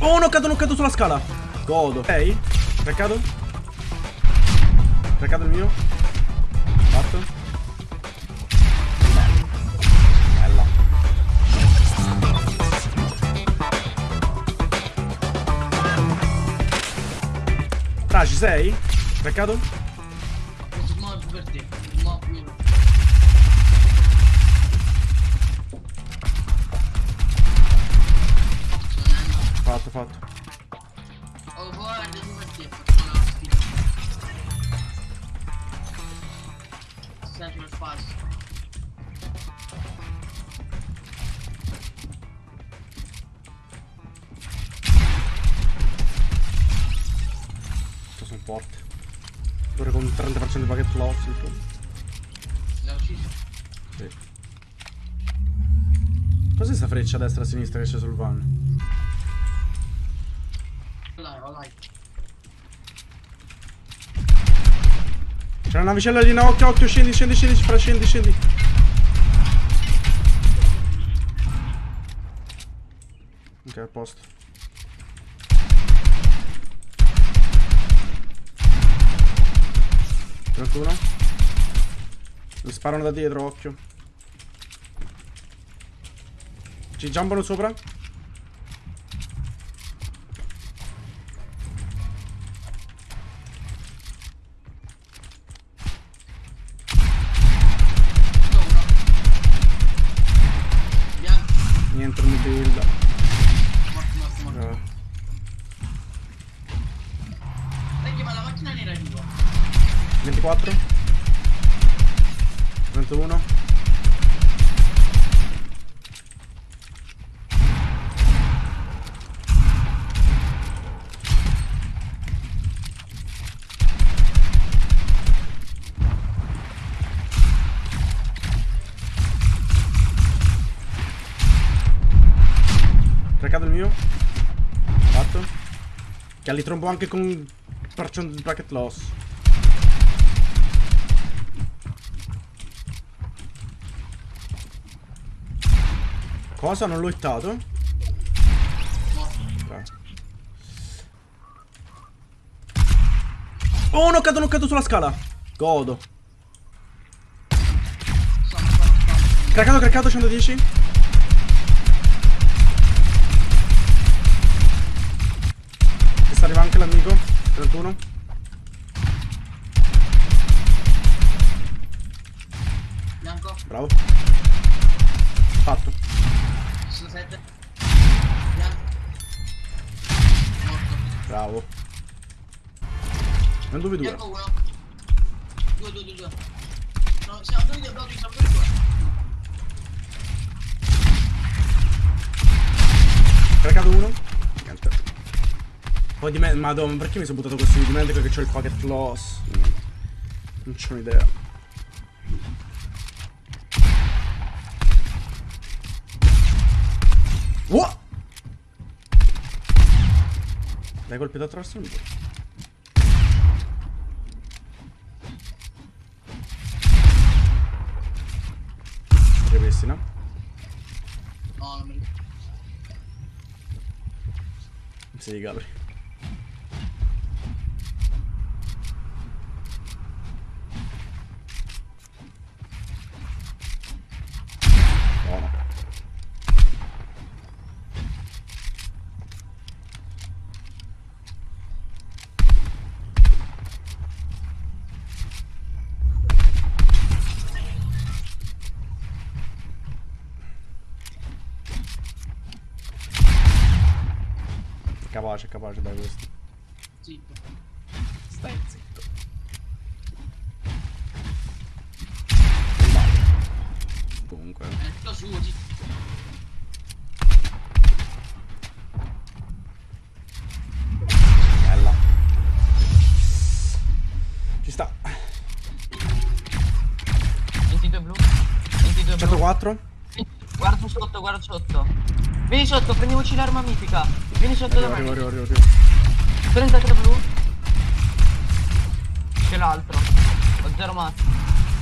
Oh, non cado, non cado sulla scala. Godo. Ok. Craccato. Craccato il mio. Fatto. Bella. Tra, ci sei? Craccato? Questo modo per te. Mo- Fatto, fatto. Oh, guarda, tu per te. Facciamo la sfida. Stai sul falso. Sto sono forte. Pure con un 30% di packet loss. insomma. L'ha ucciso. Sì. Cos'è sta freccia a destra e a sinistra che c'è sul van? C'è una navicella lì, no, occhio, occhio, scendi, scendi, scendi, fra, scendi, scendi. Ok, a posto. Trentuno. Mi sparano da dietro, occhio. Ci giambano sopra? Macchina nera è viva. 24 31 Craccato il mio. Fatto Che li trombo anche con percent- bracket loss Cosa? Non l'ho hittato? Oh, non cado, non cado sulla scala. Godo. Craccato, craccato, 110. Che sta arriva anche l'amico. 31. Bianco. Bravo. Fatto. 67. Bianco. Morto. Bravo. Non dove due. Bianco 1. 2, 2, 2, 2. No, siamo 2, 2, 2, siamo 2, 2. Craccato uno. Poi di me. Madonna, perché mi sono buttato così? Dimentico che c'ho il pocket loss. Non c'ho un'idea. Wow! L'hai colpito attraverso il muro. Ripristina. No, non mi ricordo. Sì, Gabri. Capace, capace dai questo. Zitto. Stai zitto. Comunque. È tutto suo, zitto. Bella. Ci sta. 22 blu. 22 blu. 104. Guarda sotto, guarda sotto. Vieni sotto, prendiamoci l'arma mitica. Vieni sotto da Arrivo, me. arrivo, arrivo, arrivo. 33 blu. C'è l'altro. Ho zero mazzi.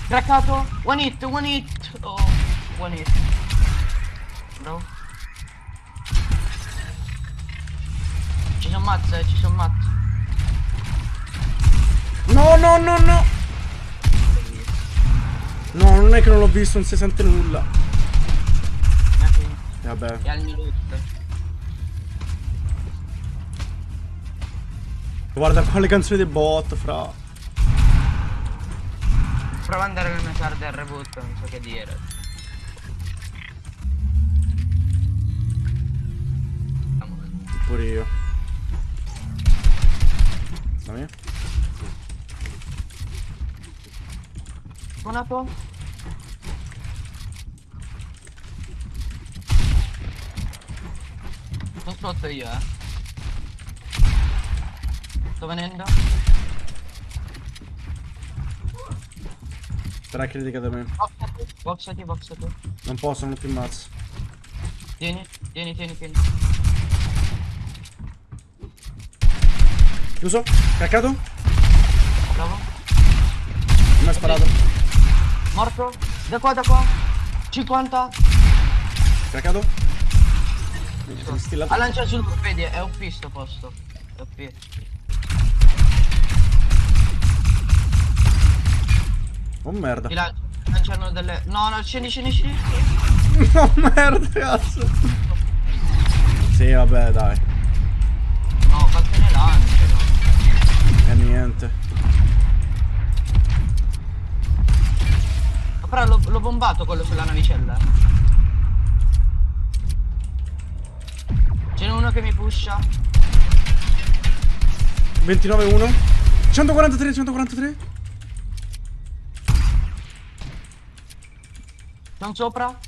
Craccato. One hit, one hit. Oh, one hit. Bravo. sono mazze, ci sono mazze. No, no, no, no. No, non è che non l'ho visto, non si sente nulla. E vabbè. E al mio loot. Guarda qua le canzoni dei bot, fra. Prova ad andare nel card del reboot, non so che dire. Pure io. Dammi. Suonato? Sono sotto io, eh. Sto venendo? Tre critica da me. Boxati, boxati, boxati. Non posso, non ho più mazzo. Tieni, tieni, tieni, tieni. Chiuso? Caccato? Bravo. Mi ha sparato. Morto? Da qua, da qua. 50. Caccato? Mi sono stillato. Ha lanciato sul vedi, è OP sto posto. È OP. Oh merda. Ti lan- lanciano delle. No, no, scendi, scendi, scendi. Oh merda, cazzo. Sì, vabbè, dai. No, quante ne lanciano? E niente. Ma Però l'ho bombato quello sulla navicella. Ce n'è uno che mi pusha. 29-1. 143, 143. Sono sopra.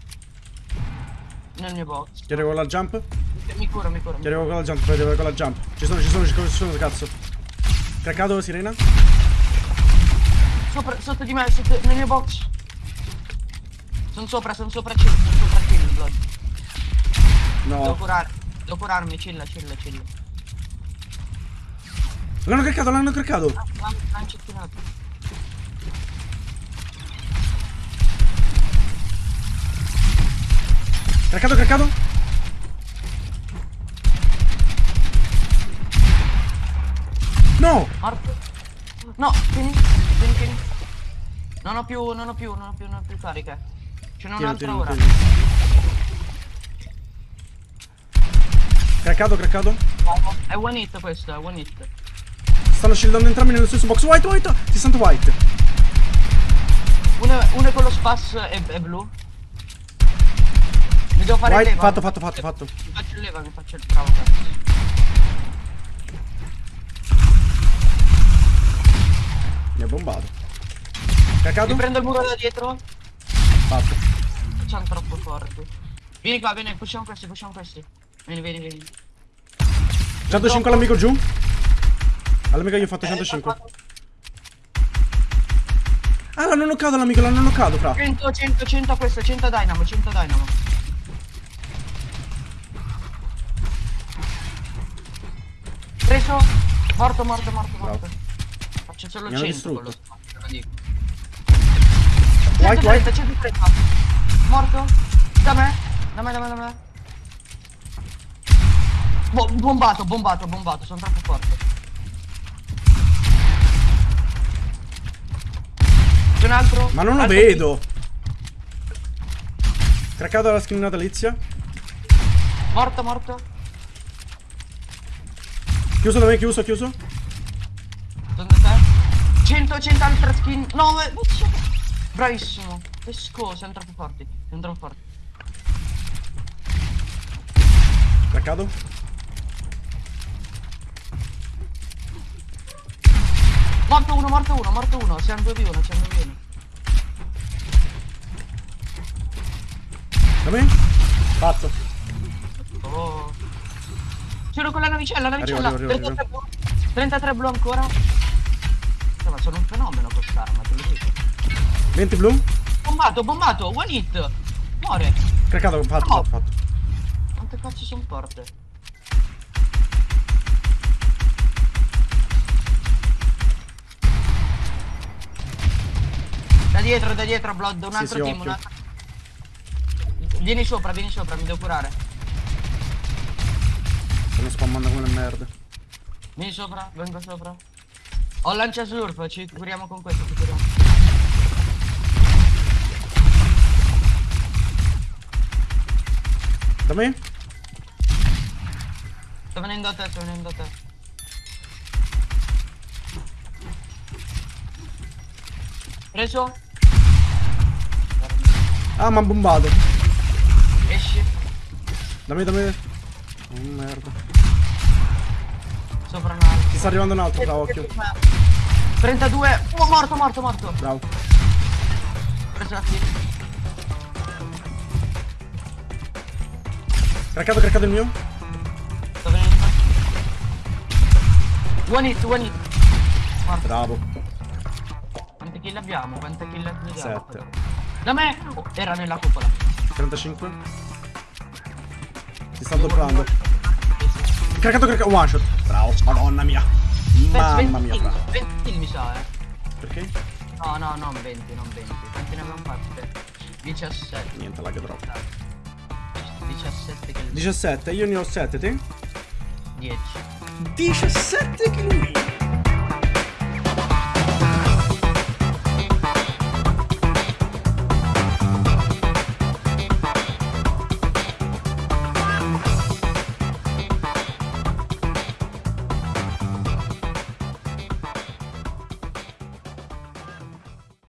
Nel mio box. Ti arrivo con la jump? Mi cura, mi cura. Ti arrivo con la jump, arrivo con la jump. Ci sono, ci sono, ci sono, ci sono, cazzo. Craccato, sirena? Sopra, sotto di me, sotto, nel mio box. Sono sopra, sono sopra chill, sono sopra chill, blood. Devo No. curare, devo curarmi, chilla, chilla, chilla. L'hanno craccato, l'hanno craccato. Lan- Lanciattinato. Craccato, craccato. No! Morto. No, tieni, tieni, tieni. Non ho più, non ho più, non ho più, non ho più cariche. Ce n'è un'altra ora. tieni. Craccato, craccato. È one hit questo, è one hit. Stanno shieldando entrambi nello stesso box. White, white! 60 white. Uno, uno è con lo spas e, e blu. Mi devo fare White, leva. fatto, fatto, fatto, fatto. Mi faccio il leva, mi faccio il bravo cazzo. Mi ha bombato. Craccato? Mi prendo il muro da dietro. Fatto. Siamo troppo forti. Vieni qua, vieni, pushiamo questi, pushiamo questi. Vieni, vieni, vieni. 105 all'amico giù. All'amico gli ho fatto Eh, 105. Ah, l'hanno knoccato l'amico, l'hanno knoccato, fra. 100, 100, 100 questo, 100 dynamo, 100 dynamo. Preso. Morto, morto, morto, morto. Faccio solo Mi hanno 100 con lo distrutto. te lo dico. White, 130, white. 130. Morto. Da me. Da me, da me, da me. Bo- bombato, bombato, bombato, sono troppo forte. C'è un altro? Ma non lo Altro vedo. Craccato alla skin natalizia. Morto, morto. Chiuso da me, chiuso, chiuso. Da te. 100, 100 altre skin. 9. Bravissimo. Pesco, siamo troppo forti. Siamo troppo forti. Craccato. Morto uno, morto uno, morto uno. Siamo 2 v 1, siamo 2 v 1. Da me. Fatto. Oh. Sono con la navicella, la Arrivo, navicella. arrivo, arrivo, 33 blu. 33 blu ancora. Cioè, ma sono un fenomeno quest'arma, te lo dico. 20 blu. Bombato, bombato, one hit. Muore. Craccato, fatto, No. fatto. Quante cazzo sono forte? Dietro, da dietro, Blood, un altro sì, team, un altro. Vieni sopra, vieni sopra, mi devo curare. Stanno spammando come le merde. Vieni sopra, vengo sopra. Ho lancia surf, ci curiamo con questo, ci curiamo. Da me? Sto venendo a te, sto venendo a te. Preso? Ah, mi ha bombato. Esci. Da me, da me. Oh, merda. Sopra un altro. Ti sta arrivando un altro, da occhio. 32. Oh, morto, morto, morto. Bravo. Preso la kill. Craccato, craccato il mio. Sto venendo. One hit, one hit. Morto. Bravo. Quante kill abbiamo? Quante kill abbiamo? Sette. Da me! Oh, era nella cupola. 35. Ti sta doppiando. Craccato, craccato. One shot. Bravo. Madonna mia. Mamma mia, bravo. 20 kill mi sa, eh. Perché? No, no, non 20, non 20. Quanti ne abbiamo fatte? 17. Niente, lag troppo. 17 kill. 17, io ne ho 7, te? 10. 17 kill.